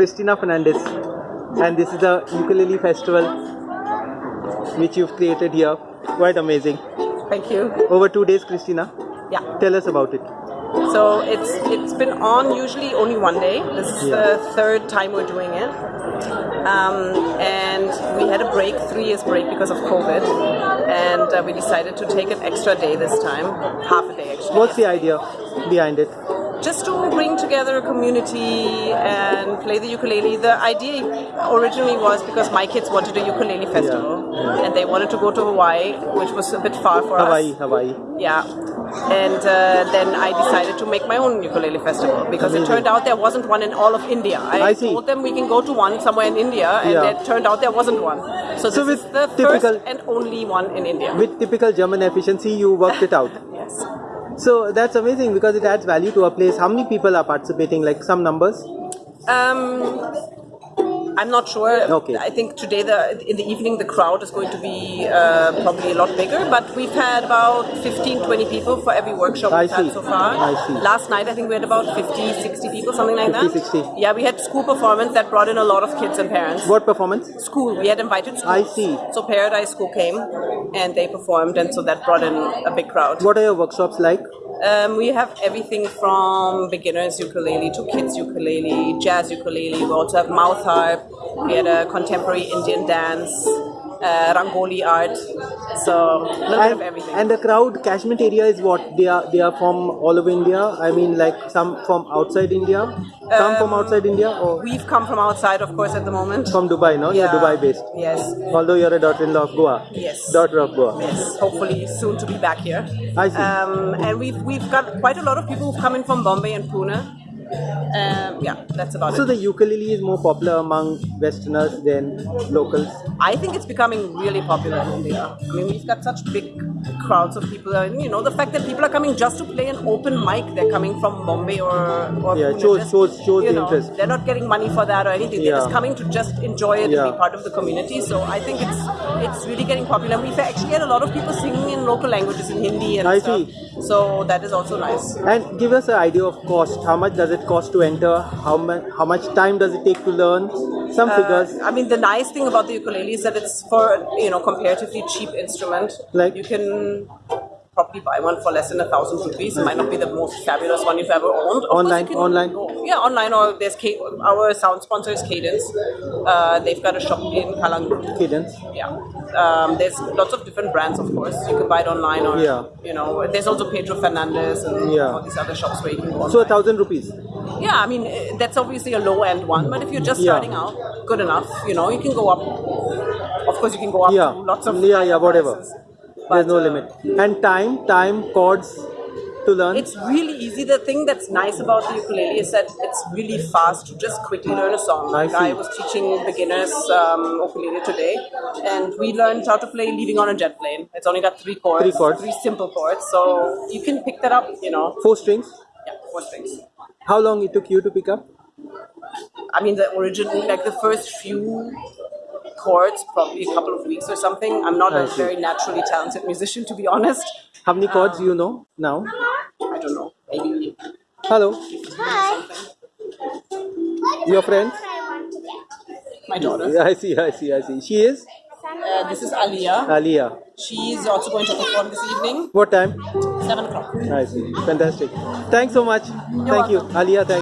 Christina Fernandez, and this is the ukulele festival which you've created here. Quite amazing. Thank you. Over two days, Christina. Yeah. Tell us about it. So it's it's been on usually only one day. This is Yeah. the third time we're doing it. Um, and we had a break, three years break because of COVID, and uh, we decided to take an extra day this time, half a day actually. What's the idea behind it? Just to bring together a community and play the ukulele. The idea originally was because my kids wanted a ukulele festival yeah. and they wanted to go to Hawaii, which was a bit far for Hawaii, us. Hawaii. Hawaii. Yeah. And uh, then I decided to make my own ukulele festival because Amazing. it turned out there wasn't one in all of India. I, I told them we can go to one somewhere in India, and Yeah. it turned out there wasn't one. So this So is the first and only one in India. With typical German efficiency, you worked it out. yes. So that's amazing because it adds value to a place. How many people are participating? Like some numbers? Um, I'm not sure. Okay. I think today, the in the evening, the crowd is going to be uh, probably a lot bigger. But we've had about 15, 20 people for every workshop I we've had so far. I see. Last night, I think we had about 50, 60 people, something like 50, that. 60. Yeah, we had school performance that brought in a lot of kids and parents. What performance? School. We had invited schools. I see. So Paradise School came and they performed, and so that brought in a big crowd. What are your workshops like? Um, we have everything from beginners ukulele to kids ukulele, jazz ukulele. We also have mouth harp. We had a contemporary Indian dance, uh, rangoli art. So a little bit of And, everything. and the crowd catchment area is what? They are they are from all over India. I mean, like some from outside India, some from Um, outside India, or We've come from outside, of course, at the moment. from Dubai. No, you're Yeah. Dubai based. Yes. Although you're a daughter-in-law of Goa. Yes. Daughter of Goa. Yes, hopefully soon to be back here. I see. Um, and we've we've got quite a lot of people who've come in from Bombay and Pune. Um, yeah, that's about So it. the ukulele is more popular among Westerners than locals. I think it's becoming really popular in India. I mean, we've got such big crowds of people. And, you know, the fact that people are coming just to play an open mic, they're coming from Bombay or, or Yeah, shows- shows- shows the know, interest. They're not getting money for that or anything. They're just coming to just enjoy it and be part of the community. So I think it's it's really getting popular. We've actually had a lot of people singing in local languages in Hindi and I stuff. see. So that is also nice. And give us an idea of cost. How much does it cost to enter? How much how much time does it take to learn? Some figures. Uh, I mean, the nice thing about the ukulele is that it's for you know comparatively cheap instrument. Like- you can probably buy one for less than a thousand rupees. It might not be the most fabulous one you've ever owned. Of Online- can online? yeah, online or there's K- our sound sponsor is Cadence. Uh, they've got a shop in Calangute. Cadence. Yeah. Um, there's lots of different brands, of course. You can buy it online or, Yeah. you know, there's also Pedro Fernandez and Yeah. all these other shops where you can go So a thousand rupees. Yeah, I mean eh, that's obviously a low end one, but if you're just Yeah. starting out, good enough. You know, you can go up. Of course, you can go up Yeah. to lots of Yeah, yeah, whatever. prices. There's no uh, limit. And time, time, chords to learn. It's really easy. The thing that's nice about the ukulele is that it's really fast to just quickly learn a song. I Like I was teaching beginners um, ukulele today, and we learned how to play "Leaving on a Jet Plane." It's only got three chords, Three chords. three simple chords, so you can pick that up. You know, Four strings. yeah, four strings. How long it took you to pick up? I mean, the original, like the first few chords, probably a couple of weeks or something. I'm not I a see. very naturally talented musician, to be honest. How many chords Um, you know now? I don't know. Maybe Hello. Hi. Your friend? my daughter. Yeah, I see, I see, I see. She is Uh, this is Aliyah. Aliyah. is also going to perform this evening, What time? Seven o'clock. I see. Fantastic. Thanks so much. Thank you. welcome. Aliyah, thank